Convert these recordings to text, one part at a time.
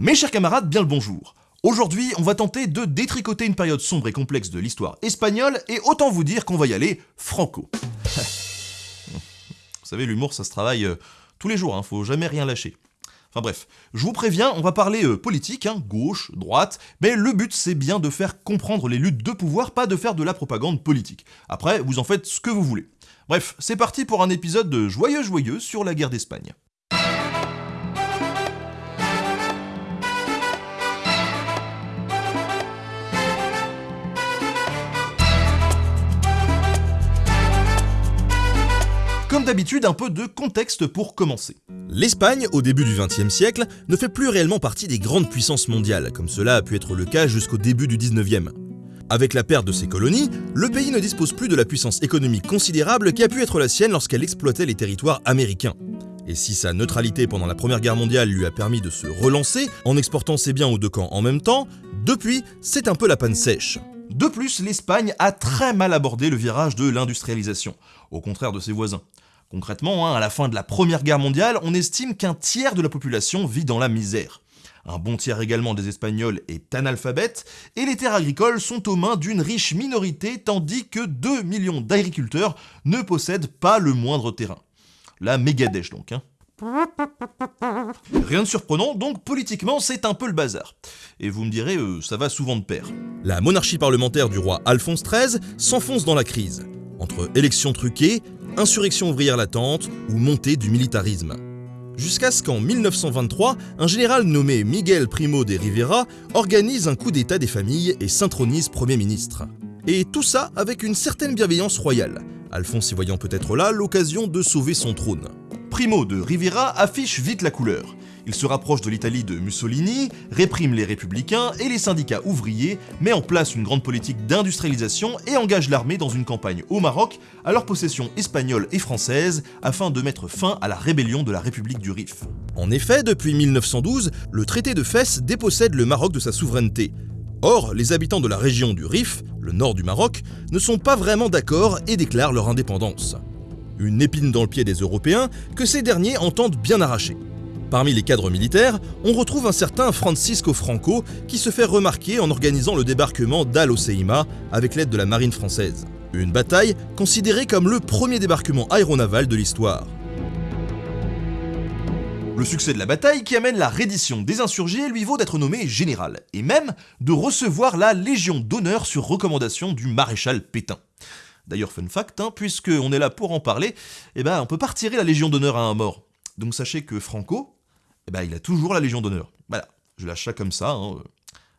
Mes chers camarades, bien le bonjour. Aujourd'hui, on va tenter de détricoter une période sombre et complexe de l'histoire espagnole, et autant vous dire qu'on va y aller franco. vous savez, l'humour, ça se travaille euh, tous les jours, hein, faut jamais rien lâcher. Enfin bref, je vous préviens, on va parler euh, politique, hein, gauche, droite, mais le but c'est bien de faire comprendre les luttes de pouvoir, pas de faire de la propagande politique. Après, vous en faites ce que vous voulez. Bref, c'est parti pour un épisode de Joyeux Joyeux sur la guerre d'Espagne. D'habitude, un peu de contexte pour commencer. L'Espagne, au début du XXe siècle, ne fait plus réellement partie des grandes puissances mondiales, comme cela a pu être le cas jusqu'au début du XIXe. Avec la perte de ses colonies, le pays ne dispose plus de la puissance économique considérable qui a pu être la sienne lorsqu'elle exploitait les territoires américains. Et si sa neutralité pendant la Première Guerre mondiale lui a permis de se relancer en exportant ses biens aux deux camps en même temps, depuis, c'est un peu la panne sèche. De plus, l'Espagne a très mal abordé le virage de l'industrialisation, au contraire de ses voisins. Concrètement, hein, à la fin de la Première Guerre mondiale, on estime qu'un tiers de la population vit dans la misère. Un bon tiers également des Espagnols est analphabète, et les terres agricoles sont aux mains d'une riche minorité, tandis que 2 millions d'agriculteurs ne possèdent pas le moindre terrain. La mégadèche donc. Hein. Rien de surprenant, donc politiquement c'est un peu le bazar. Et vous me direz, euh, ça va souvent de pair. La monarchie parlementaire du roi Alphonse XIII s'enfonce dans la crise, entre élections truquées, insurrection ouvrière latente ou montée du militarisme. Jusqu'à ce qu'en 1923, un général nommé Miguel Primo de Rivera organise un coup d'état des familles et s'intronise Premier ministre. Et tout ça avec une certaine bienveillance royale, Alphonse y voyant peut-être là l'occasion de sauver son trône. Primo de Rivera affiche vite la couleur. Il se rapproche de l'Italie de Mussolini, réprime les républicains et les syndicats ouvriers, met en place une grande politique d'industrialisation et engage l'armée dans une campagne au Maroc, à leur possession espagnole et française, afin de mettre fin à la rébellion de la République du Rif. En effet, depuis 1912, le traité de Fès dépossède le Maroc de sa souveraineté. Or, les habitants de la région du Rif, le nord du Maroc, ne sont pas vraiment d'accord et déclarent leur indépendance. Une épine dans le pied des Européens que ces derniers entendent bien arracher. Parmi les cadres militaires, on retrouve un certain Francisco Franco qui se fait remarquer en organisant le débarquement d'Al Oseima avec l'aide de la marine française. Une bataille considérée comme le premier débarquement aéronaval de l'histoire. Le succès de la bataille qui amène la reddition des insurgés lui vaut d'être nommé général, et même de recevoir la Légion d'honneur sur recommandation du maréchal Pétain. D'ailleurs, fun fact, hein, puisqu'on est là pour en parler, eh ben, on peut pas retirer la Légion d'honneur à un mort. Donc sachez que Franco, eh ben, il a toujours la Légion d'honneur. Voilà, je lâche ça comme ça, hein,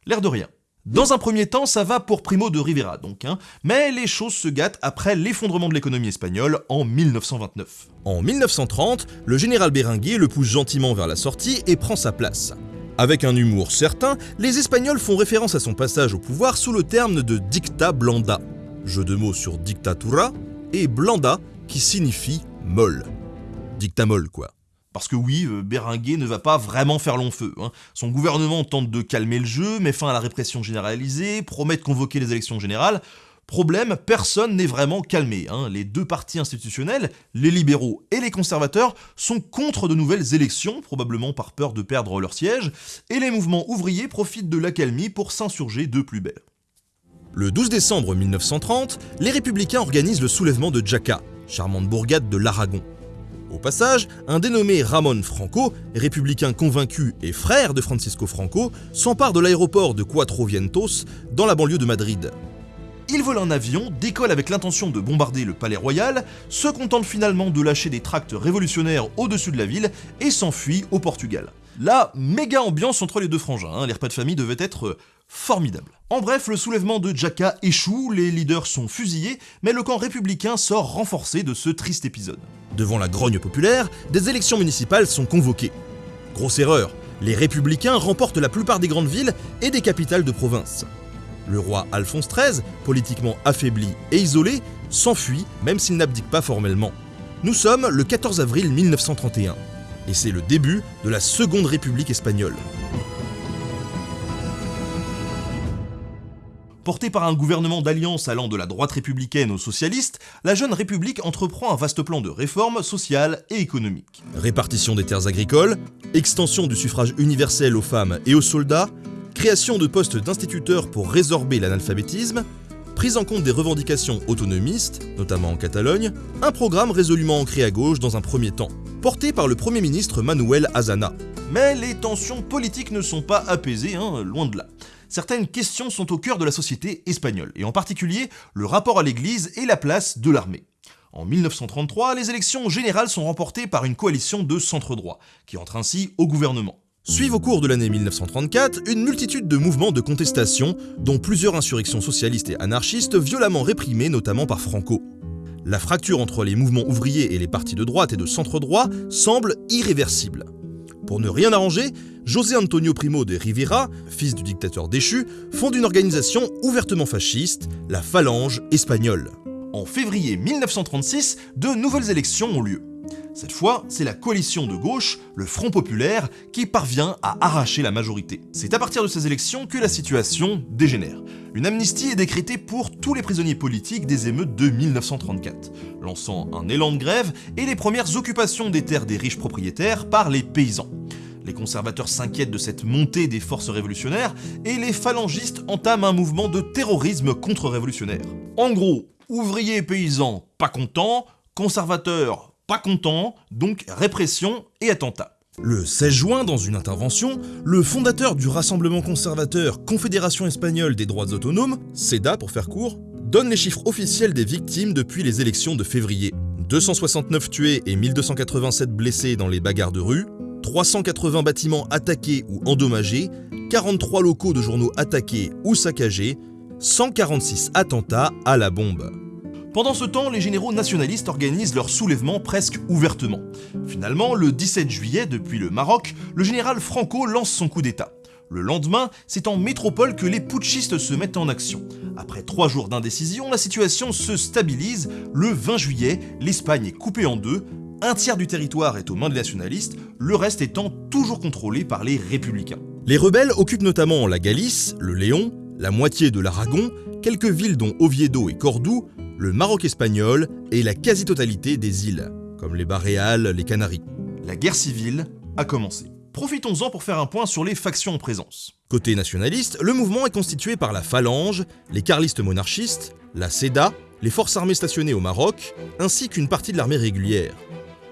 l'air de rien. Dans un premier temps, ça va pour Primo de Rivera, donc, hein, mais les choses se gâtent après l'effondrement de l'économie espagnole en 1929. En 1930, le général Berenguer le pousse gentiment vers la sortie et prend sa place. Avec un humour certain, les Espagnols font référence à son passage au pouvoir sous le terme de dicta blanda, jeu de mots sur dictatura, et blanda qui signifie molle. Dicta molle quoi. Parce que oui, euh, Berenguer ne va pas vraiment faire long feu. Hein. Son gouvernement tente de calmer le jeu, met fin à la répression généralisée, promet de convoquer les élections générales. Problème, personne n'est vraiment calmé. Hein. Les deux partis institutionnels, les libéraux et les conservateurs, sont contre de nouvelles élections, probablement par peur de perdre leur siège, et les mouvements ouvriers profitent de l'accalmie pour s'insurger de plus belle. Le 12 décembre 1930, les républicains organisent le soulèvement de Jaca, charmante bourgade de l'Aragon. Au passage, un dénommé Ramon Franco, républicain convaincu et frère de Francisco Franco, s'empare de l'aéroport de Cuatro Vientos dans la banlieue de Madrid. Il vole un avion, décolle avec l'intention de bombarder le palais royal, se contente finalement de lâcher des tracts révolutionnaires au-dessus de la ville et s'enfuit au Portugal. La méga ambiance entre les deux frangins, hein, les repas de famille devaient être formidable. En bref, le soulèvement de Jaca échoue, les leaders sont fusillés, mais le camp républicain sort renforcé de ce triste épisode. Devant la grogne populaire, des élections municipales sont convoquées. Grosse erreur, les républicains remportent la plupart des grandes villes et des capitales de province. Le roi Alphonse XIII, politiquement affaibli et isolé, s'enfuit même s'il n'abdique pas formellement. Nous sommes le 14 avril 1931, et c'est le début de la Seconde République espagnole. Portée par un gouvernement d'alliance allant de la droite républicaine aux socialistes, la jeune République entreprend un vaste plan de réformes sociales et économiques. Répartition des terres agricoles, extension du suffrage universel aux femmes et aux soldats, création de postes d'instituteurs pour résorber l'analphabétisme, prise en compte des revendications autonomistes, notamment en Catalogne, un programme résolument ancré à gauche dans un premier temps, porté par le Premier ministre Manuel Azana. Mais les tensions politiques ne sont pas apaisées, hein, loin de là. Certaines questions sont au cœur de la société espagnole, et en particulier le rapport à l'Église et la place de l'armée. En 1933, les élections générales sont remportées par une coalition de centre-droit, qui entre ainsi au gouvernement. Suivent au cours de l'année 1934 une multitude de mouvements de contestation, dont plusieurs insurrections socialistes et anarchistes violemment réprimées notamment par Franco. La fracture entre les mouvements ouvriers et les partis de droite et de centre-droit semble irréversible. Pour ne rien arranger, José Antonio Primo de Rivera, fils du dictateur déchu, fonde une organisation ouvertement fasciste, la Phalange espagnole. En février 1936, de nouvelles élections ont lieu. Cette fois, c'est la coalition de gauche, le Front Populaire, qui parvient à arracher la majorité. C'est à partir de ces élections que la situation dégénère. Une amnistie est décrétée pour tous les prisonniers politiques des émeutes de 1934, lançant un élan de grève et les premières occupations des terres des riches propriétaires par les paysans. Les conservateurs s'inquiètent de cette montée des forces révolutionnaires et les phalangistes entament un mouvement de terrorisme contre-révolutionnaire. En gros, ouvriers et paysans pas contents, conservateurs pas content, donc répression et attentat. Le 16 juin, dans une intervention, le fondateur du Rassemblement conservateur Confédération espagnole des droits autonomes, CEDA pour faire court, donne les chiffres officiels des victimes depuis les élections de février. 269 tués et 1287 blessés dans les bagarres de rue, 380 bâtiments attaqués ou endommagés, 43 locaux de journaux attaqués ou saccagés, 146 attentats à la bombe. Pendant ce temps, les généraux nationalistes organisent leur soulèvement presque ouvertement. Finalement, le 17 juillet, depuis le Maroc, le général Franco lance son coup d'État. Le lendemain, c'est en métropole que les putschistes se mettent en action. Après trois jours d'indécision, la situation se stabilise. Le 20 juillet, l'Espagne est coupée en deux, un tiers du territoire est aux mains des nationalistes, le reste étant toujours contrôlé par les républicains. Les rebelles occupent notamment la Galice, le Léon, la moitié de l'Aragon, quelques villes dont Oviedo et Cordoue, le Maroc espagnol et la quasi-totalité des îles, comme les Baréales, les Canaries. La guerre civile a commencé. Profitons-en pour faire un point sur les factions en présence. Côté nationaliste, le mouvement est constitué par la Phalange, les carlistes monarchistes, la CEDA, les forces armées stationnées au Maroc, ainsi qu'une partie de l'armée régulière.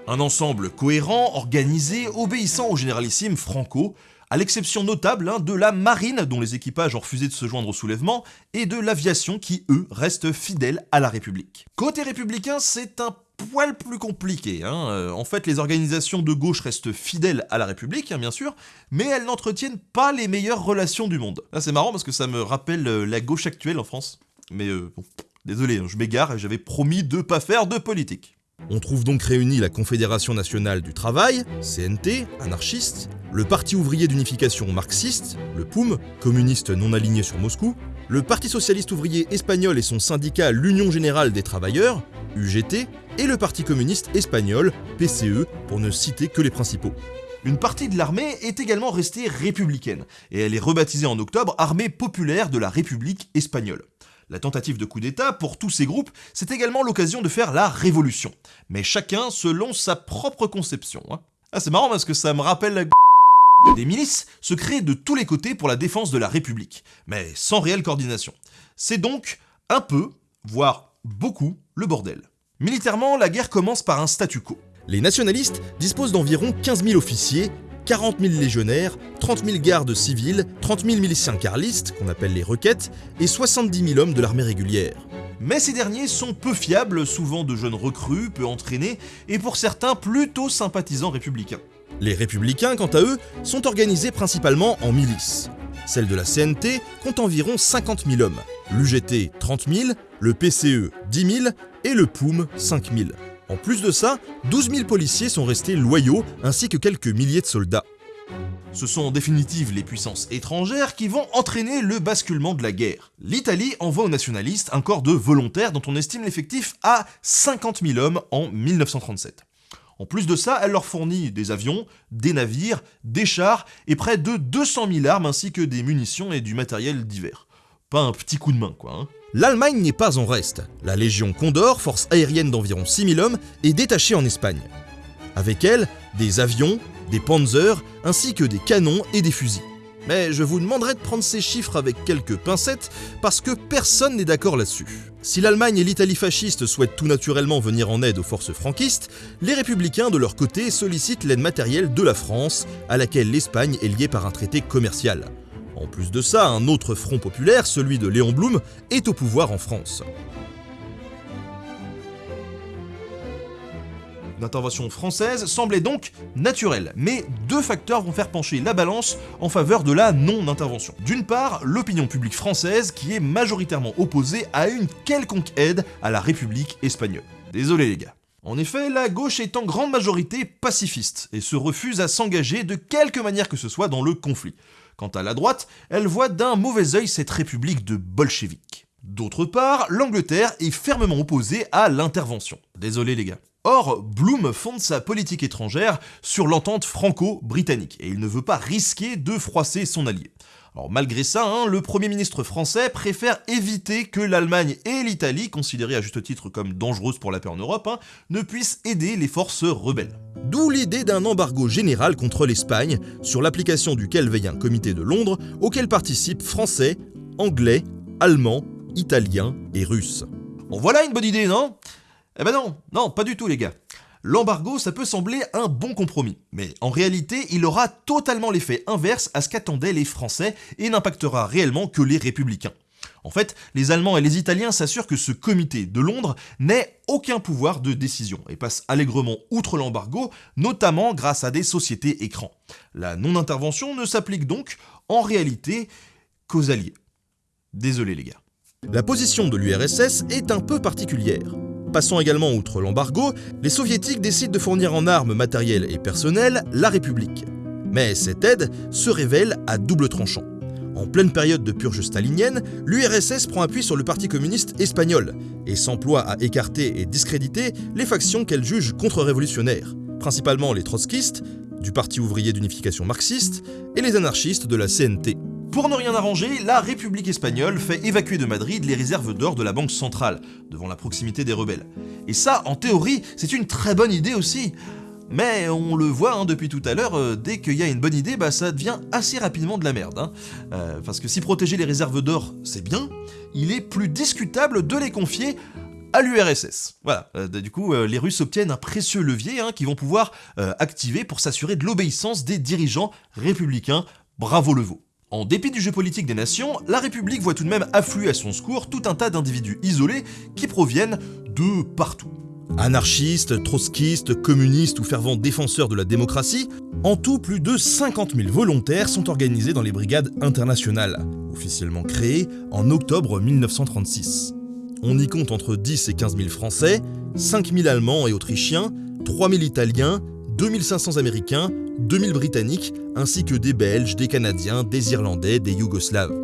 Un ensemble cohérent, organisé, obéissant au généralissime Franco, à l'exception notable hein, de la marine dont les équipages ont refusé de se joindre au soulèvement, et de l'aviation qui, eux, restent fidèles à la République. Côté républicain, c'est un poil plus compliqué. Hein. Euh, en fait, les organisations de gauche restent fidèles à la République, hein, bien sûr, mais elles n'entretiennent pas les meilleures relations du monde. c'est marrant parce que ça me rappelle euh, la gauche actuelle en France. Mais euh, bon, désolé, je m'égare et j'avais promis de pas faire de politique. On trouve donc réunis la Confédération nationale du travail, CNT, anarchiste, le Parti ouvrier d'unification marxiste, le POUM, communiste non aligné sur Moscou, le Parti socialiste ouvrier espagnol et son syndicat l'Union générale des travailleurs, UGT, et le Parti communiste espagnol, PCE, pour ne citer que les principaux. Une partie de l'armée est également restée républicaine, et elle est rebaptisée en octobre Armée populaire de la République espagnole. La tentative de coup d'État, pour tous ces groupes, c'est également l'occasion de faire la révolution. Mais chacun selon sa propre conception. Hein. Ah c'est marrant parce que ça me rappelle la des milices se créent de tous les côtés pour la défense de la République, mais sans réelle coordination. C'est donc un peu, voire beaucoup, le bordel. Militairement, la guerre commence par un statu quo. Les nationalistes disposent d'environ 15 000 officiers 40 000 légionnaires, 30 000 gardes civils, 30 000 miliciens carlistes, qu'on appelle les requêtes, et 70 000 hommes de l'armée régulière. Mais ces derniers sont peu fiables, souvent de jeunes recrues, peu entraînés, et pour certains plutôt sympathisants républicains. Les républicains, quant à eux, sont organisés principalement en milices. Celle de la CNT compte environ 50 000 hommes, l'UGT 30 000, le PCE 10 000 et le POUM 5 000. En plus de ça, 12 000 policiers sont restés loyaux ainsi que quelques milliers de soldats. Ce sont en définitive les puissances étrangères qui vont entraîner le basculement de la guerre. L'Italie envoie aux nationalistes un corps de volontaires dont on estime l'effectif à 50 000 hommes en 1937. En plus de ça, elle leur fournit des avions, des navires, des chars et près de 200 000 armes ainsi que des munitions et du matériel divers. Pas un petit coup de main, quoi. Hein. L'Allemagne n'est pas en reste. La Légion Condor, force aérienne d'environ 6000 hommes, est détachée en Espagne. Avec elle, des avions, des panzers, ainsi que des canons et des fusils. Mais je vous demanderai de prendre ces chiffres avec quelques pincettes, parce que personne n'est d'accord là-dessus. Si l'Allemagne et l'Italie fasciste souhaitent tout naturellement venir en aide aux forces franquistes, les républicains de leur côté sollicitent l'aide matérielle de la France, à laquelle l'Espagne est liée par un traité commercial. En plus de ça, un autre front populaire, celui de Léon Blum, est au pouvoir en France. L'intervention française semblait donc naturelle, mais deux facteurs vont faire pencher la balance en faveur de la non-intervention. D'une part, l'opinion publique française qui est majoritairement opposée à une quelconque aide à la République espagnole. Désolé les gars. En effet, la gauche est en grande majorité pacifiste et se refuse à s'engager de quelque manière que ce soit dans le conflit. Quant à la droite, elle voit d'un mauvais œil cette république de bolcheviques. D'autre part, l'Angleterre est fermement opposée à l'intervention. Désolé les gars. Or, Bloom fonde sa politique étrangère sur l'entente franco-britannique, et il ne veut pas risquer de froisser son allié. Alors malgré ça, hein, le Premier ministre français préfère éviter que l'Allemagne et l'Italie, considérées à juste titre comme dangereuses pour la paix en Europe, hein, ne puissent aider les forces rebelles. D'où l'idée d'un embargo général contre l'Espagne, sur l'application duquel veille un comité de Londres, auquel participent français, anglais, allemands, italiens et russes. Bon voilà une bonne idée, non? Eh ben non, non, pas du tout les gars. L'embargo, ça peut sembler un bon compromis, mais en réalité, il aura totalement l'effet inverse à ce qu'attendaient les Français et n'impactera réellement que les républicains. En fait, les Allemands et les Italiens s'assurent que ce comité de Londres n'ait aucun pouvoir de décision et passe allègrement outre l'embargo, notamment grâce à des sociétés écrans. La non-intervention ne s'applique donc en réalité qu'aux alliés. Désolé les gars. La position de l'URSS est un peu particulière. Passant également outre l'embargo, les soviétiques décident de fournir en armes matérielles et personnelles la République. Mais cette aide se révèle à double tranchant. En pleine période de purge stalinienne, l'URSS prend appui sur le Parti communiste espagnol et s'emploie à écarter et discréditer les factions qu'elle juge contre-révolutionnaires, principalement les trotskistes, du Parti ouvrier d'unification marxiste, et les anarchistes de la CNT. Pour ne rien arranger, la République espagnole fait évacuer de Madrid les réserves d'or de la Banque centrale, devant la proximité des rebelles. Et ça, en théorie, c'est une très bonne idée aussi. Mais on le voit hein, depuis tout à l'heure, euh, dès qu'il y a une bonne idée, bah, ça devient assez rapidement de la merde. Hein. Euh, parce que si protéger les réserves d'or, c'est bien, il est plus discutable de les confier à l'URSS. Voilà, euh, du coup, les Russes obtiennent un précieux levier hein, qu'ils vont pouvoir activer pour s'assurer de l'obéissance des dirigeants républicains. Bravo le veau. En dépit du jeu politique des nations, la République voit tout de même affluer à son secours tout un tas d'individus isolés qui proviennent de partout. Anarchistes, trotskistes, communistes ou fervents défenseurs de la démocratie, en tout plus de 50 000 volontaires sont organisés dans les brigades internationales, officiellement créées en octobre 1936. On y compte entre 10 et 15 000 Français, 5 000 Allemands et Autrichiens, 3 000 Italiens, 2500 Américains, 2000 Britanniques, ainsi que des Belges, des Canadiens, des Irlandais, des Yougoslaves.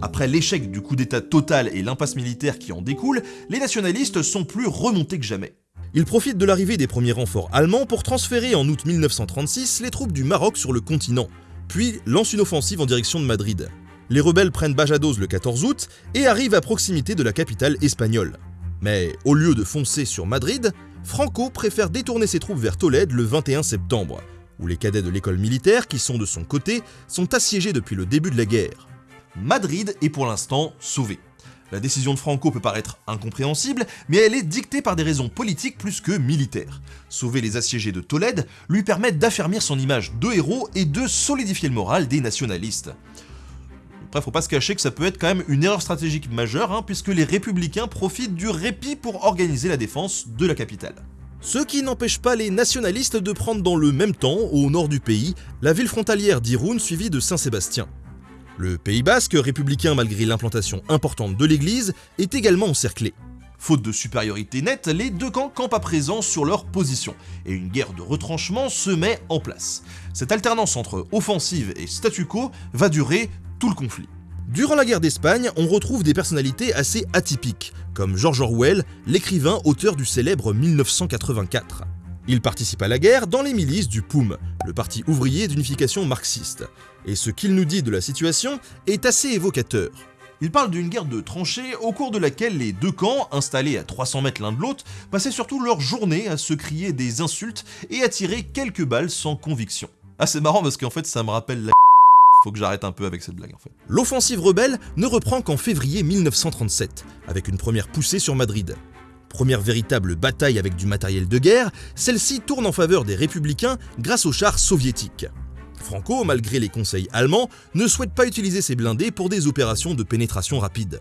Après l'échec du coup d'état total et l'impasse militaire qui en découle, les nationalistes sont plus remontés que jamais. Ils profitent de l'arrivée des premiers renforts allemands pour transférer en août 1936 les troupes du Maroc sur le continent, puis lancent une offensive en direction de Madrid. Les rebelles prennent Bajados le 14 août et arrivent à proximité de la capitale espagnole. Mais au lieu de foncer sur Madrid, Franco préfère détourner ses troupes vers Tolède le 21 septembre, où les cadets de l'école militaire, qui sont de son côté, sont assiégés depuis le début de la guerre. Madrid est pour l'instant sauvé. La décision de Franco peut paraître incompréhensible, mais elle est dictée par des raisons politiques plus que militaires. Sauver les assiégés de Tolède lui permet d'affermir son image de héros et de solidifier le moral des nationalistes. Après, faut pas se cacher que ça peut être quand même une erreur stratégique majeure, hein, puisque les républicains profitent du répit pour organiser la défense de la capitale. Ce qui n'empêche pas les nationalistes de prendre dans le même temps, au nord du pays, la ville frontalière d'Irun suivie de Saint-Sébastien. Le Pays basque, républicain malgré l'implantation importante de l'église, est également encerclé. Faute de supériorité nette, les deux camps campent à présent sur leur position, et une guerre de retranchement se met en place. Cette alternance entre offensive et statu quo va durer tout le conflit. Durant la guerre d'Espagne, on retrouve des personnalités assez atypiques, comme George Orwell, l'écrivain auteur du célèbre 1984. Il participe à la guerre dans les milices du POUM, le Parti ouvrier d'unification marxiste, et ce qu'il nous dit de la situation est assez évocateur. Il parle d'une guerre de tranchées au cours de laquelle les deux camps, installés à 300 mètres l'un de l'autre, passaient surtout leur journée à se crier des insultes et à tirer quelques balles sans conviction. Ah c'est marrant parce qu'en fait ça me rappelle la faut que j'arrête un peu avec cette blague en fait. L'offensive rebelle ne reprend qu'en février 1937, avec une première poussée sur Madrid. Première véritable bataille avec du matériel de guerre, celle-ci tourne en faveur des républicains grâce aux chars soviétiques. Franco, malgré les conseils allemands, ne souhaite pas utiliser ses blindés pour des opérations de pénétration rapide.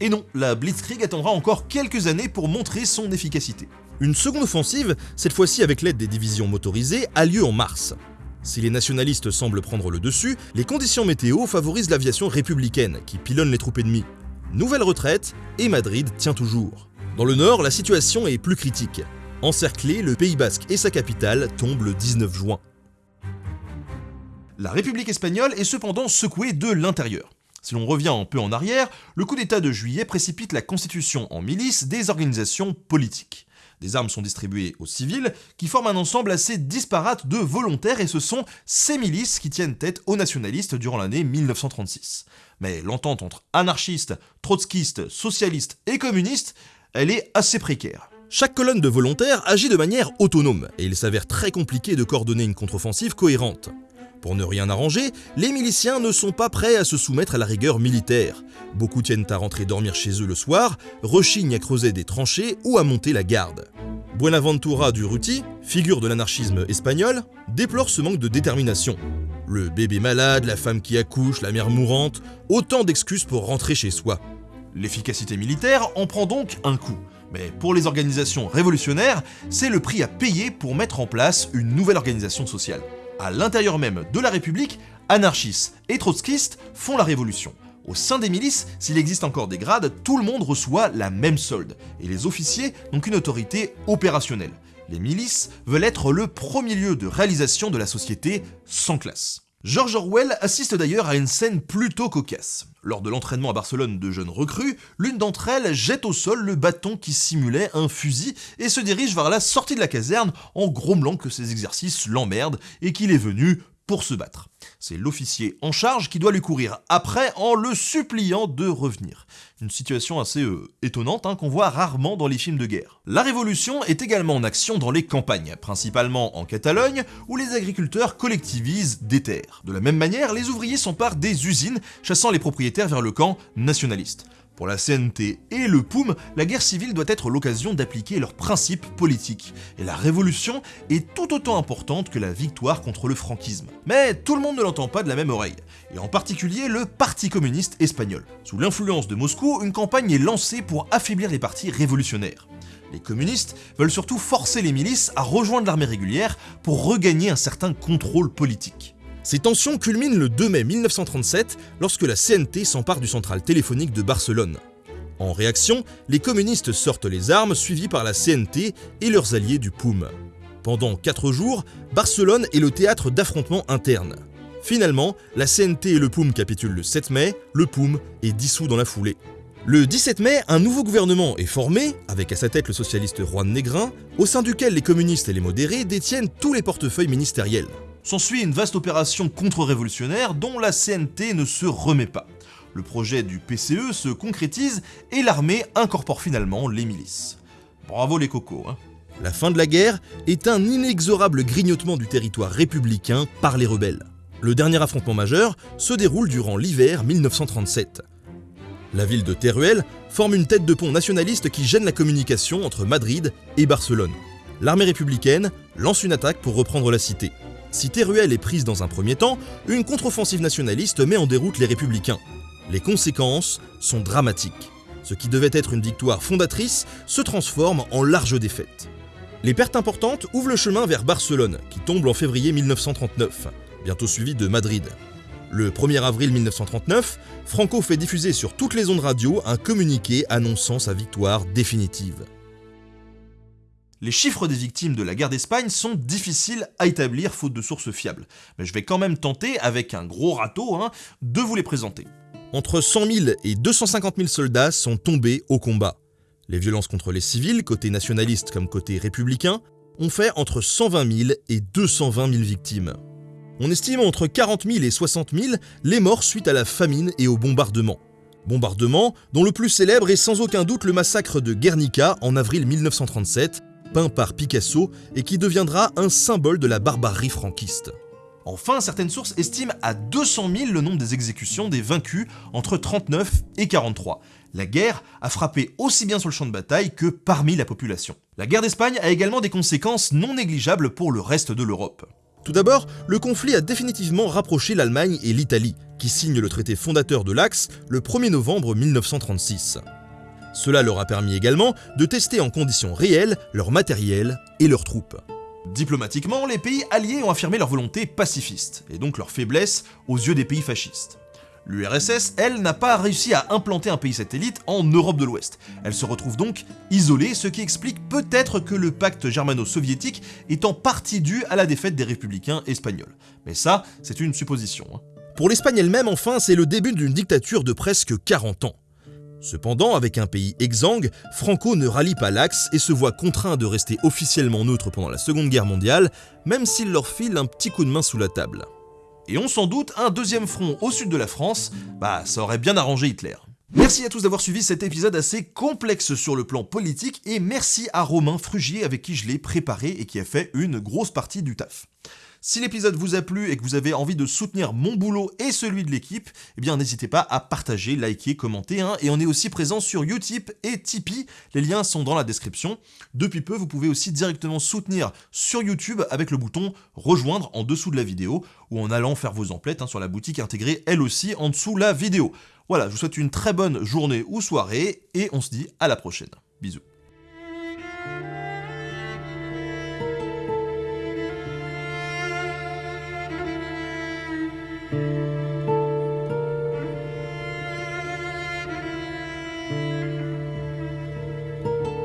Et non, la Blitzkrieg attendra encore quelques années pour montrer son efficacité. Une seconde offensive, cette fois-ci avec l'aide des divisions motorisées, a lieu en mars. Si les nationalistes semblent prendre le dessus, les conditions météo favorisent l'aviation républicaine qui pilonne les troupes ennemies. Nouvelle retraite et Madrid tient toujours. Dans le nord, la situation est plus critique. Encerclé, le Pays basque et sa capitale tombent le 19 juin. La République espagnole est cependant secouée de l'intérieur. Si l'on revient un peu en arrière, le coup d'État de juillet précipite la constitution en milice des organisations politiques. Des armes sont distribuées aux civils, qui forment un ensemble assez disparate de volontaires, et ce sont ces milices qui tiennent tête aux nationalistes durant l'année 1936. Mais l'entente entre anarchistes, trotskistes, socialistes et communistes elle est assez précaire. Chaque colonne de volontaires agit de manière autonome, et il s'avère très compliqué de coordonner une contre-offensive cohérente. Pour ne rien arranger, les miliciens ne sont pas prêts à se soumettre à la rigueur militaire. Beaucoup tiennent à rentrer dormir chez eux le soir, rechignent à creuser des tranchées ou à monter la garde. Buenaventura Durruti, figure de l'anarchisme espagnol, déplore ce manque de détermination. Le bébé malade, la femme qui accouche, la mère mourante, autant d'excuses pour rentrer chez soi. L'efficacité militaire en prend donc un coup. Mais pour les organisations révolutionnaires, c'est le prix à payer pour mettre en place une nouvelle organisation sociale. À l'intérieur même de la République, anarchistes et trotskistes font la révolution. Au sein des milices, s'il existe encore des grades, tout le monde reçoit la même solde, et les officiers n'ont qu'une autorité opérationnelle. Les milices veulent être le premier lieu de réalisation de la société sans classe. George Orwell assiste d'ailleurs à une scène plutôt cocasse. Lors de l'entraînement à Barcelone de jeunes recrues, l'une d'entre elles jette au sol le bâton qui simulait un fusil et se dirige vers la sortie de la caserne en grommelant que ses exercices l'emmerdent et qu'il est venu pour se battre. C'est l'officier en charge qui doit lui courir après en le suppliant de revenir. Une situation assez euh, étonnante hein, qu'on voit rarement dans les films de guerre. La révolution est également en action dans les campagnes, principalement en Catalogne, où les agriculteurs collectivisent des terres. De la même manière, les ouvriers s'emparent des usines, chassant les propriétaires vers le camp nationaliste. Pour la CNT et le POUM, la guerre civile doit être l'occasion d'appliquer leurs principes politiques, et la révolution est tout autant importante que la victoire contre le franquisme. Mais tout le monde ne l'entend pas de la même oreille, et en particulier le Parti communiste espagnol. Sous l'influence de Moscou, une campagne est lancée pour affaiblir les partis révolutionnaires. Les communistes veulent surtout forcer les milices à rejoindre l'armée régulière pour regagner un certain contrôle politique. Ces tensions culminent le 2 mai 1937 lorsque la CNT s'empare du central téléphonique de Barcelone. En réaction, les communistes sortent les armes suivis par la CNT et leurs alliés du POUM. Pendant 4 jours, Barcelone est le théâtre d'affrontements internes. Finalement, la CNT et le POUM capitulent le 7 mai, le POUM est dissous dans la foulée. Le 17 mai, un nouveau gouvernement est formé, avec à sa tête le socialiste Juan Negrin, au sein duquel les communistes et les modérés détiennent tous les portefeuilles ministériels. S'ensuit une vaste opération contre-révolutionnaire dont la CNT ne se remet pas. Le projet du PCE se concrétise et l'armée incorpore finalement les milices. Bravo les cocos, hein La fin de la guerre est un inexorable grignotement du territoire républicain par les rebelles. Le dernier affrontement majeur se déroule durant l'hiver 1937. La ville de Teruel forme une tête de pont nationaliste qui gêne la communication entre Madrid et Barcelone. L'armée républicaine lance une attaque pour reprendre la cité. Si Teruel est prise dans un premier temps, une contre-offensive nationaliste met en déroute les républicains. Les conséquences sont dramatiques. Ce qui devait être une victoire fondatrice se transforme en large défaite. Les pertes importantes ouvrent le chemin vers Barcelone, qui tombe en février 1939, bientôt suivi de Madrid. Le 1er avril 1939, Franco fait diffuser sur toutes les ondes radio un communiqué annonçant sa victoire définitive. Les chiffres des victimes de la guerre d'Espagne sont difficiles à établir faute de sources fiables, mais je vais quand même tenter, avec un gros râteau, hein, de vous les présenter. Entre 100 000 et 250 000 soldats sont tombés au combat. Les violences contre les civils, côté nationaliste comme côté républicain, ont fait entre 120 000 et 220 000 victimes. On estime entre 40 000 et 60 000 les morts suite à la famine et au bombardement. Bombardement dont le plus célèbre est sans aucun doute le massacre de Guernica en avril 1937, peint par Picasso et qui deviendra un symbole de la barbarie franquiste. Enfin, certaines sources estiment à 200 000 le nombre des exécutions des vaincus entre 39 et 43. La guerre a frappé aussi bien sur le champ de bataille que parmi la population. La guerre d'Espagne a également des conséquences non négligeables pour le reste de l'Europe. Tout d'abord, le conflit a définitivement rapproché l'Allemagne et l'Italie, qui signent le traité fondateur de l'Axe le 1er novembre 1936. Cela leur a permis également de tester en conditions réelles leur matériel et leurs troupes. Diplomatiquement, les pays alliés ont affirmé leur volonté pacifiste, et donc leur faiblesse aux yeux des pays fascistes. L'URSS, elle, n'a pas réussi à implanter un pays satellite en Europe de l'Ouest. Elle se retrouve donc isolée, ce qui explique peut-être que le pacte germano-soviétique est en partie dû à la défaite des républicains espagnols. Mais ça, c'est une supposition. Hein. Pour l'Espagne elle-même, enfin, c'est le début d'une dictature de presque 40 ans. Cependant, avec un pays exsangue, Franco ne rallie pas l'Axe et se voit contraint de rester officiellement neutre pendant la Seconde Guerre mondiale, même s'il leur file un petit coup de main sous la table et on s'en doute, un deuxième front au sud de la France, bah ça aurait bien arrangé Hitler. Merci à tous d'avoir suivi cet épisode assez complexe sur le plan politique et merci à Romain Frugier avec qui je l'ai préparé et qui a fait une grosse partie du taf. Si l'épisode vous a plu et que vous avez envie de soutenir mon boulot et celui de l'équipe, eh bien n'hésitez pas à partager, liker, commenter, hein. et on est aussi présent sur Utip et Tipeee, les liens sont dans la description. Depuis peu, vous pouvez aussi directement soutenir sur YouTube avec le bouton rejoindre en dessous de la vidéo, ou en allant faire vos emplettes hein, sur la boutique intégrée elle aussi en dessous la vidéo. Voilà, je vous souhaite une très bonne journée ou soirée, et on se dit à la prochaine. Bisous.